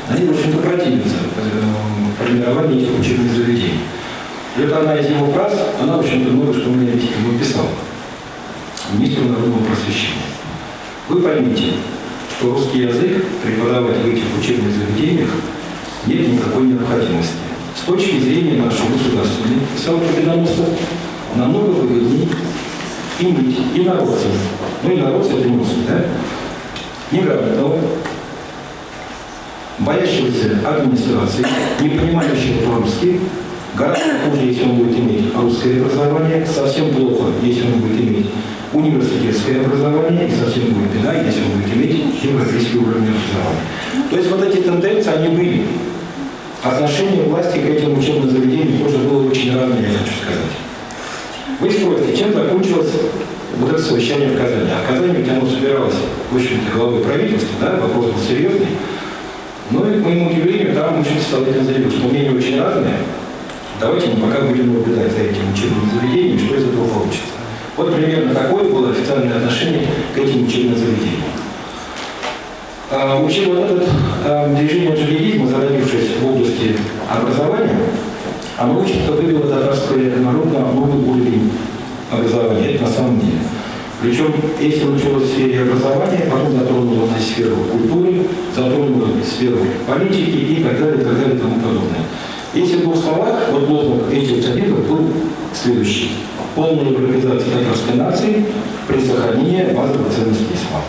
они, в общем-то, противятся э, формированию этих учебных заведений. И это одна из его фраз, она, в общем-то, много что мне ему писал. Министру народного просвещения. Вы поймите, что русский язык преподавать в этих учебных заведениях нет никакой необходимости. С точки зрения нашей государственной, писал Победоносов, намного выгоднее иметь инородцев, ну инородцы это не да? Неграмотного, боящегося администрации, не понимающего по-русски, гораздо хуже, если он будет иметь русское образование, совсем плохо, если он будет иметь университетское образование, и совсем будет беда, если он будет иметь европейский уровень образования. То есть вот эти тенденции, они были. Отношение власти к этим учебным заведениям тоже было очень разное, я хочу сказать. Вы спросите, чем закончилось вот это совещание в Казани? А в Казани ведь оно собиралось, в общем-то, главой правительства, да, вопрос был серьезный. Но и, к моему удивлению, там очень состоятельно заявил, что мнения очень разные. Давайте мы пока будем наблюдать за этим учебным заведением, что из этого получится. Вот примерно такое было официальное отношение к этим учебным заведениям. А, учил вот этот а, движение джихадизма, зародившись в области образования, оно, очень-то вывело татарское народ на новый уровень образования. Это на самом деле. Причем, если началось в сфере образования, потом затронуло на сферу культуры, затронуло сферу политики и так далее, и так далее, и тому подобное. В двух словах, вот лозунг этих кабинетов был следующий. Полная европеизация татарской нации при сохранении базовых ценностей ислама.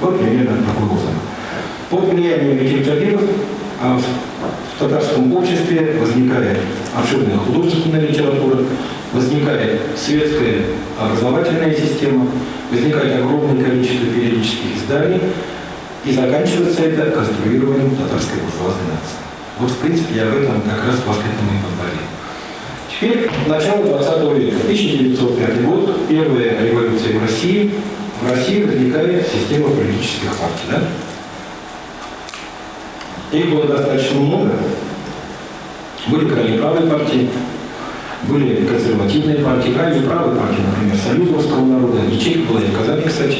Вот примерно такой лозунг. Под влиянием этих кабинетов а, в татарском обществе возникает обширная художественная литература, возникает светская образовательная система, возникает огромное количество периодических изданий, и заканчивается это конструированием татарской буржуазной нации. Вот, в принципе, я в этом как раз вас к этому и подводил. Теперь начало 20 века, 1905 год, первая революция в России. В России возникает система политических партий. Да? Их было достаточно много. Были крайне правые партии, были консервативные партии, крайне правые партии, например, Союз русского народа, ячейка была и в Казани, кстати.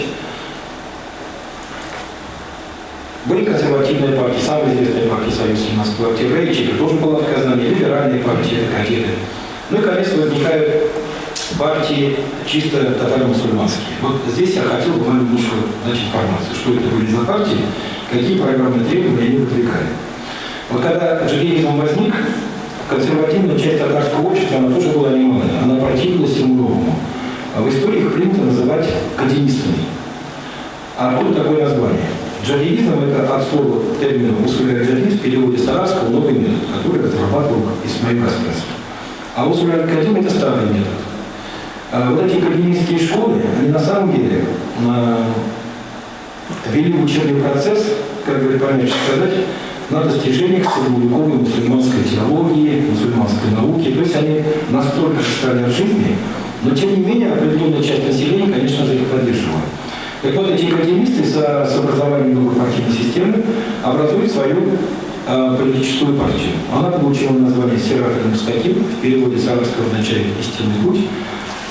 Были консервативные партии, самая известная партия Союз 17 октября, ячейка тоже была в Казани, либеральные партии, кадеты. Ну и, конечно, возникают партии чисто татаро-мусульманские. Вот здесь я хотел бы вам немножко дать информацию, что это были за партии, какие программные требования они выдвигали. Вот когда джигеризм возник, консервативная часть татарского общества, она тоже была немалая, она противилась всему новому. А в истории их принято называть академистами. А откуда такое название? Джадидизм – это от слова термина «усуля джадид» в переводе с «новый метод», который разрабатывал Исмаил Каспаров. А усуля академ – это старый метод. А вот эти академические школы, они на самом деле а, вели учебный процесс, как говорит помягче сказать, на достижениях средневековой мусульманской теологии, мусульманской науки. То есть они настолько же стали от жизни, но тем не менее определенная часть населения, конечно же, их поддерживала. Так вот, эти академисты с, с образованием новой партийной системы образуют свою э, политическую партию. Она получила название Сират Мустаким, в переводе с арабского означает «истинный путь».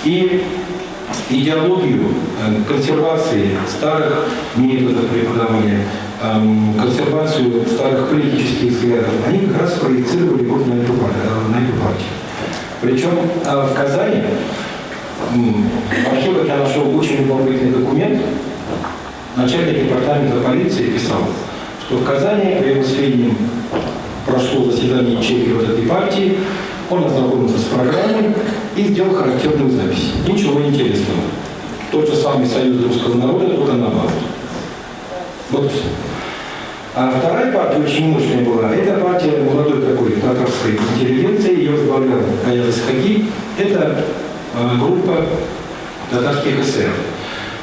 И идеологию э, консервации старых методов преподавания, э, консервацию старых политических взглядов, они как раз проецировали вот на эту, э, на эту партию. Причем в Казани в архивах я нашел очень любопытный документ. Начальник департамента полиции писал, что в Казани, по его сведениям, прошло заседание ячейки вот этой партии, он ознакомился с программой и сделал характерную запись. Ничего интересного. Тот же самый Союз русского народа, только наоборот. Вот. А вторая партия очень мощная была. Это партия молодой такой татарской интеллигенции, ее возглавлял Аяза Хаги. Это э, группа татарских эсеров.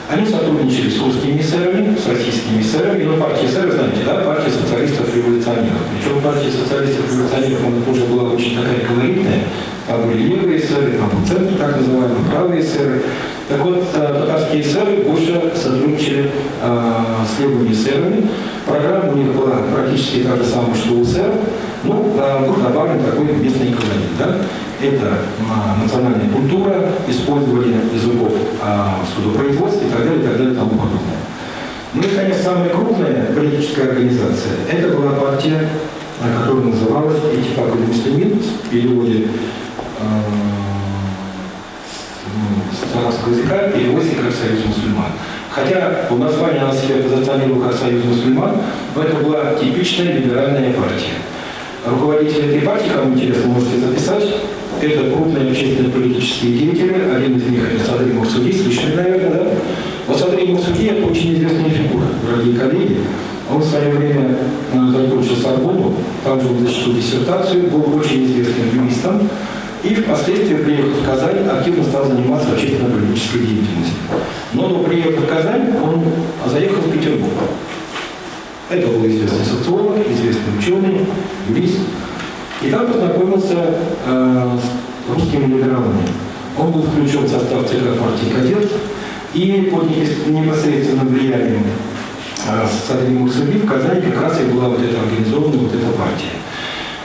Они сотрудничали с русскими эсерами, с российскими эсерами, но партия эсеров, знаете, да, партия социалистов-революционеров. Причем партия социалистов-революционеров, она тоже была очень такая колоритная. Там были левые эсеры, там был центр, так называемый, правые эсеры. Так вот, э, татарские эсеры больше сотрудничали э, с левыми эсерами, программа у них была практически та же самая, что у СЭР, а, тут добавлен такой местный колорит, да? Это а, национальная культура, использование языков а, в судопроизводстве и так далее, и так далее, и тому подобное. Ну и, конечно, самая крупная политическая организация, это была партия, а, которая называлась Этифак Муслимин, в переводе а, с арабского языка переводится как Союз мусульман. Хотя по названию она себя позиционировала как Союз мусульман, но это была типичная либеральная партия. Руководитель этой партии, кому интересно, можете записать, это крупные общественные политические деятели, один из них это Садрий Мурсуди, слышали, наверное, да? Вот Садрий Мурсуди это очень известная фигура, дорогие коллеги. Он в свое время э, закончил Сорбону, там же он защитил диссертацию, был очень известным юристом, и впоследствии, приехав в Казань, активно стал заниматься общественно-политической деятельностью. Приезда в Казань он заехал в Петербург. Это был известный социолог, известный ученый, юрист. И там познакомился э, с русскими либералами. Он был включен в состав ЦК партии «Кадет», и под непосредственным влиянием э, Садри Мурсули в Казани как раз и была вот эта организована вот эта партия.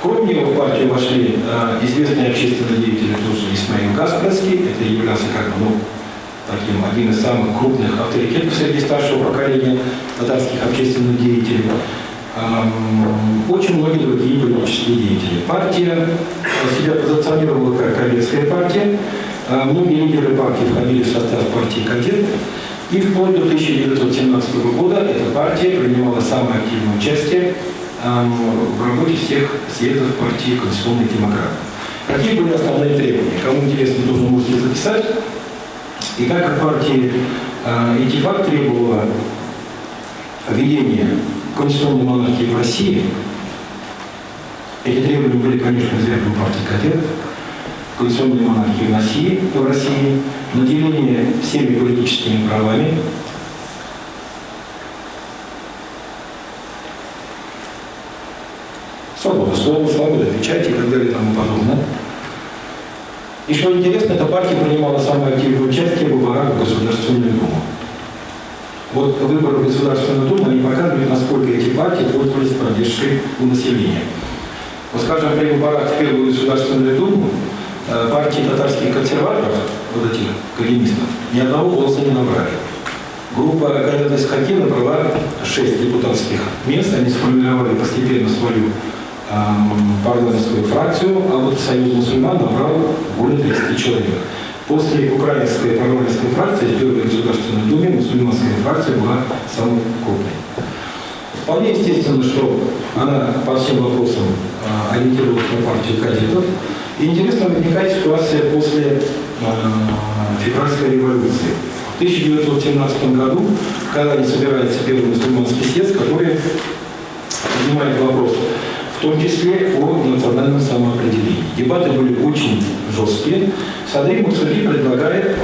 Кроме него в партию вошли э, известные общественные деятели, тоже Исмаил Каспарский, это являлся как бы, ну, таким один из самых крупных авторитетов среди старшего поколения татарских общественных деятелей. Очень многие другие политические деятели. Партия себя позиционировала как кадетская партия. Э, многие лидеры партии входили в состав партии «Кадет». И вплоть до 1917 года эта партия принимала самое активное участие в работе всех съездов партии конституционных демократов. Какие были основные требования? Кому интересно, тоже можете записать. И так как партия э, Этифак требовала введения конституционной монархии в России, эти требования были, конечно, известны партии кадетов, конституционной монархии в России, в России, наделение всеми политическими правами, свобода слова, свобода печати и так далее и тому подобное. И что интересно, эта партия принимала самое активное участие в выборах в Государственную Думу. Вот выборы в Государственную Думу, они показывают, насколько эти партии пользовались поддержкой у населения. Вот, скажем, при выборах в Первую Государственную Думу э, партии татарских консерваторов, вот этих калинистов, ни одного голоса не набрали. Группа Галяда Скотина набрала 6 депутатских мест, они сформировали постепенно свою парламентскую фракцию, а вот Союз мусульман набрал более 30 человек. После украинской парламентской фракции в Первой Государственной Думе мусульманская фракция была самой крупной. Вполне естественно, что она по всем вопросам а, ориентировалась на партию кадетов. И интересно возникает ситуация после а, февральской революции. В 1917 году, когда не собирается первый мусульманский съезд, который поднимает вопрос в том числе о национальном самоопределении. Дебаты были очень жесткие. Садрик Мусули предлагает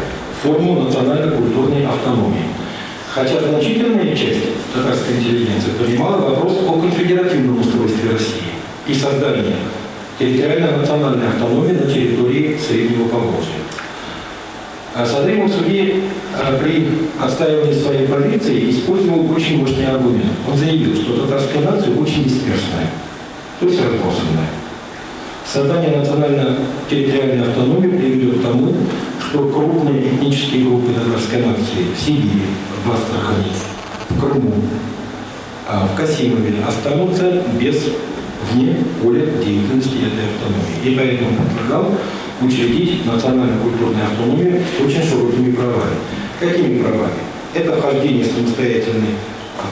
форму национально-культурной автономии. Хотя значительная часть татарской интеллигенции понимала вопрос о конфедеративном устройстве России и создании территориально-национальной автономии на территории Среднего Поволжья. А Садрик а, при отстаивании своей позиции использовал очень мощный аргумент. Он заявил, что татарская нация очень дисперсная то есть разбросанная. Создание национально-территориальной автономии приведет к тому, что крупные этнические группы татарской нации в Сибири, в Астрахани, в Крыму, а в Касимове останутся без вне поля деятельности этой автономии. И поэтому предлагал учредить национально-культурную автономию с очень широкими правами. Какими правами? Это вхождение самостоятельной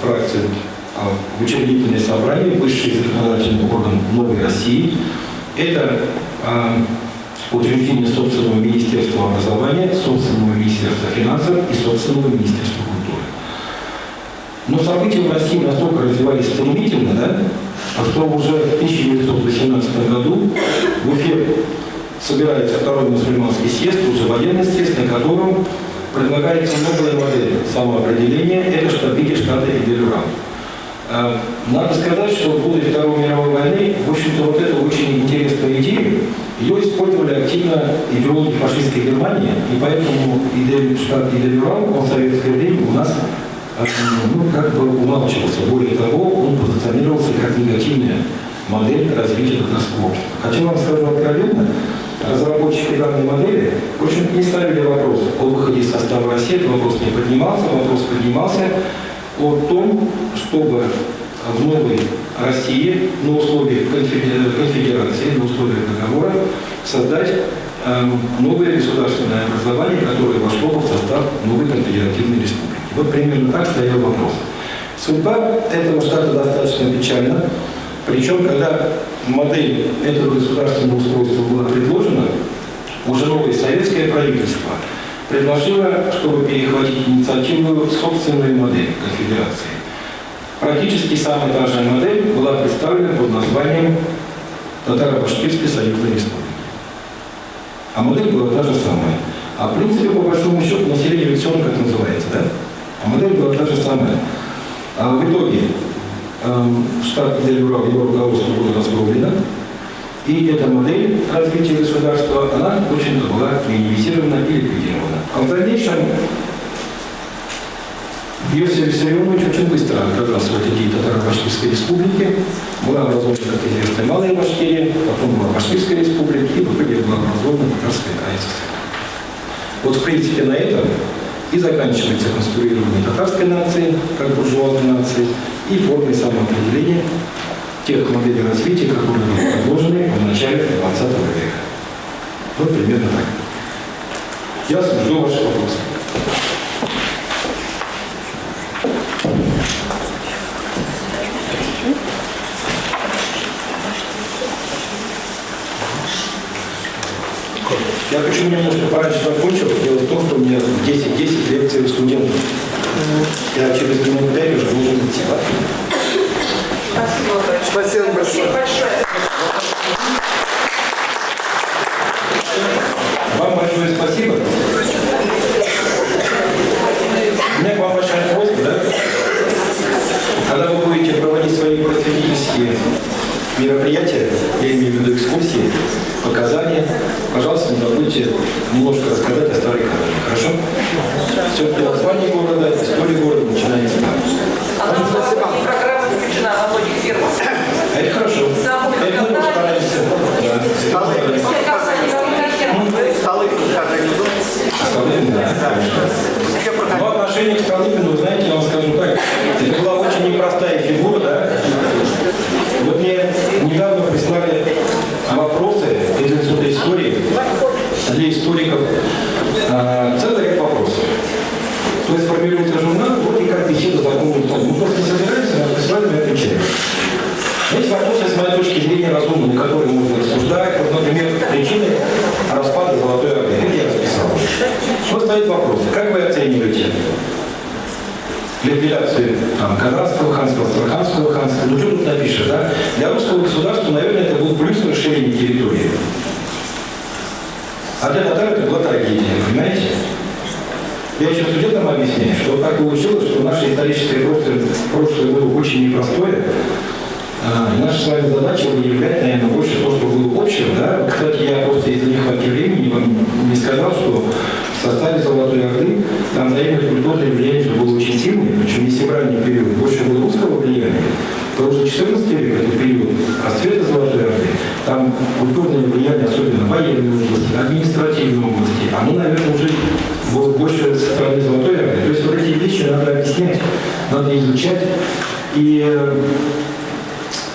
фракции в учредительное собрание, высший законодательный орган Новой России. Это а, учреждение собственного Министерства образования, собственного Министерства финансов и собственного Министерства культуры. Но события в России настолько развивались стремительно, да, что уже в 1918 году в Уфе собирается второй мусульманский съезд, уже военный съезд, на котором предлагается новая модель самоопределения, это штабики штата Иделюран. А, надо сказать, что в годы Второй мировой войны, в общем-то, вот эту очень интересную идею, ее использовали активно идеологи фашистской Германии, и поэтому Идель, штат Идель-Урал, он в советское время у нас ну, как бы умалчивался. Более того, он модель развития татарского общества. Хотя вам скажу откровенно, разработчики данной модели, в общем, не ставили вопрос о выходе из состава России, вопрос не поднимался, вопрос поднимался о том, чтобы в новой России на условиях конфедерации, на условиях договора создать эм, новое государственное образование, которое вошло в состав новой конфедеративной республики. Вот примерно так стоял вопрос. Судьба этого штата достаточно печальна. Причем, когда модель этого государственного устройства была предложена, уже новое советское правительство предложило, чтобы перехватить инициативу собственную модель конфедерации. Практически самая та же модель была представлена под названием Татаро-Башкирской союзной республики. А модель была та же самая. А в принципе, по большому счету, население ведь все как называется, да? А модель была та же самая. А в итоге эм, штат Дельбрау, его руководство было раздроблено, и эта модель развития государства, она, в общем-то, была минимизирована и ликвидирована. А в дальнейшем Иосиф Виссарионович очень быстро отказался от идеи Татаро-Башкирской республики. Была образована, как известно, Малая Башкирия, потом была Башкирская республика, и в итоге была образована Татарская АССР. Вот, в принципе, на этом и заканчивается конструирование татарской нации, как буржуазной нации, и формой самоопределения тех моделей развития, которые были предложены в начале 20 века. Вот примерно так. Я жду ваши вопросы. Я почему немножко пораньше закончил? Дело в том, что у меня 10-10 лекций у студентов. Я через минут 5 уже должен идти. Спасибо. Спасибо большое. Спасибо большое. Вам большое спасибо. У меня к вам большая просьба, да? Когда вы будете проводить свои просветительские мероприятия, я имею в виду экскурсии, показания, пожалуйста, не забудьте немножко рассказать о Старой Канаде. Хорошо? Все-таки название города, история города начинается там. Она у нас программа включена во многих фирмах. А это хорошо. Да, мы Это мы тоже стараемся. Да. Столы. Столы пускай организуют. Столы, да. Все Но проходят. отношение к Столыпину, вы знаете, я вам скажу так, это была очень непростая фигура, да? Вот мне недавно прислали вопросы из Института истории для историков. А, целый ряд вопросов. То есть формируется журнал, вот и как беседа законным тоном. Мы просто не собираемся, мы прислали, мы отвечаем. Есть вопросы, с моей точки зрения, разумные, которые можно рассуждать. Вот, например, причины распада Золотой Орды. Это я расписал. Вот стоит вопрос. Как вы оцениваете ликвидацию там, Казанского ханства, Астраханского ханства? Ну, что тут напишешь, да? Для русского государства, наверное, это был плюс расширение территории. А для татар это была трагедия, понимаете? Я еще студентам объясняю, что так получилось, что наше историческое прошлое было очень непростое, а, и наша с вами задача выявлять, наверное, больше то, что было общим. Да? Кстати, я просто из-за нехватки времени вам не сказал, что в составе Золотой Орды взаимное культурное влияние было очень сильное, причем в ранний период больше было русского влияния, то уже 14 век, это период расцвета Золотой Орды, там культурное влияние, особенно военной области, административной области, оно, наверное, уже было больше со стороны Золотой Орды. То есть вот эти вещи надо объяснять, надо изучать. И э,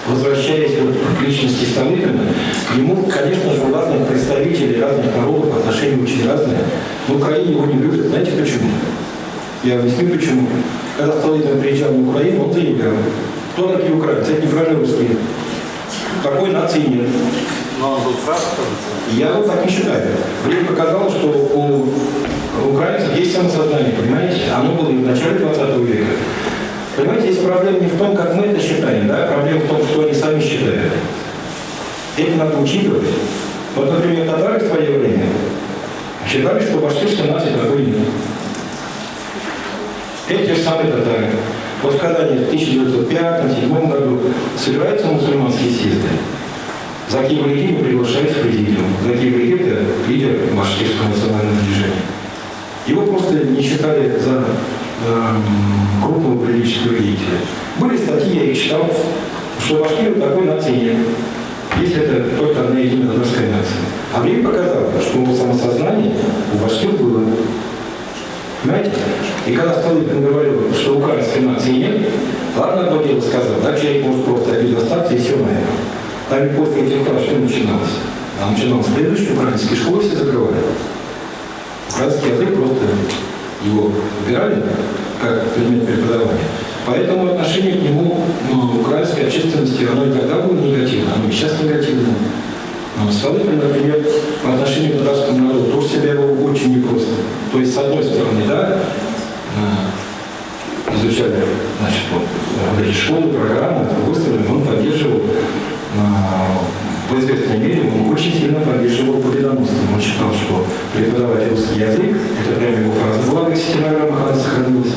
возвращаясь вот к личности Столыпина, к нему, конечно же, у разных представителей разных народов отношения очень разные. В Украине его не любят. Знаете почему? Я объясню почему. Когда Столыпин приезжал на Украину, он заявлял, кто такие украинцы? Это неправильно русские. Такой нации нет. Но он был прав, Я вот так не считаю. Время показало, что у украинцев есть самосознание, понимаете? Оно было и в начале 20 века. Понимаете, здесь проблема не в том, как мы это считаем, да? Проблема в том, что они сами считают. Это надо учитывать. Вот, например, татары в свое время считали, что башкирской нации такой нет. Эти же самые татары. Вот в Казани в 1905-1907 году собираются мусульманские съезды. Заким Регима приглашает в президиум. Заким Регим – это лидер башкирского национального движения. Его просто не считали за крупного политического деятеля. Были статьи, я их читал, что башкир вот такой нации. Если это только одна единая татарская нация. А время показало, что у самосознание у башкир было. Понимаете? И когда Столыпин говорил, что украинской нации нет, ладно, одно дело сказал, да, человек может просто обид остаться и все на этом. Там и после этих фраз что начиналось? А начиналось следующее, украинские школы все закрывали. Украинский язык просто его убирали как предмет преподавания. Поэтому отношение к нему ну, украинской общественности, оно и тогда было негативно, оно и сейчас негативно. Но Столыпин, например, по отношению к татарскому народу тоже себя вел очень непросто. То есть, с одной стороны, да, э, изучали, значит, вот, эти школы, программы, с другой стороны, он поддерживал э, в известной мере он очень сильно поддерживал победоносство. Он считал, что преподавать русский язык, это прямо его фраза была в стенограммах, она сохранилась,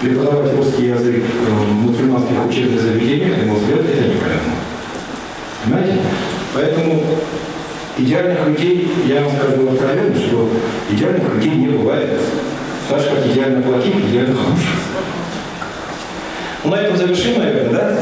преподавать русский язык э, в мусульманских учебных заведениях, на мой взгляд, это неправильно. Понимаете? Поэтому идеальных людей, я вам скажу откровенно, что идеальных людей не бывает. Так же, как идеально плохих, идеально хороших. Ну, на этом завершим, наверное, да?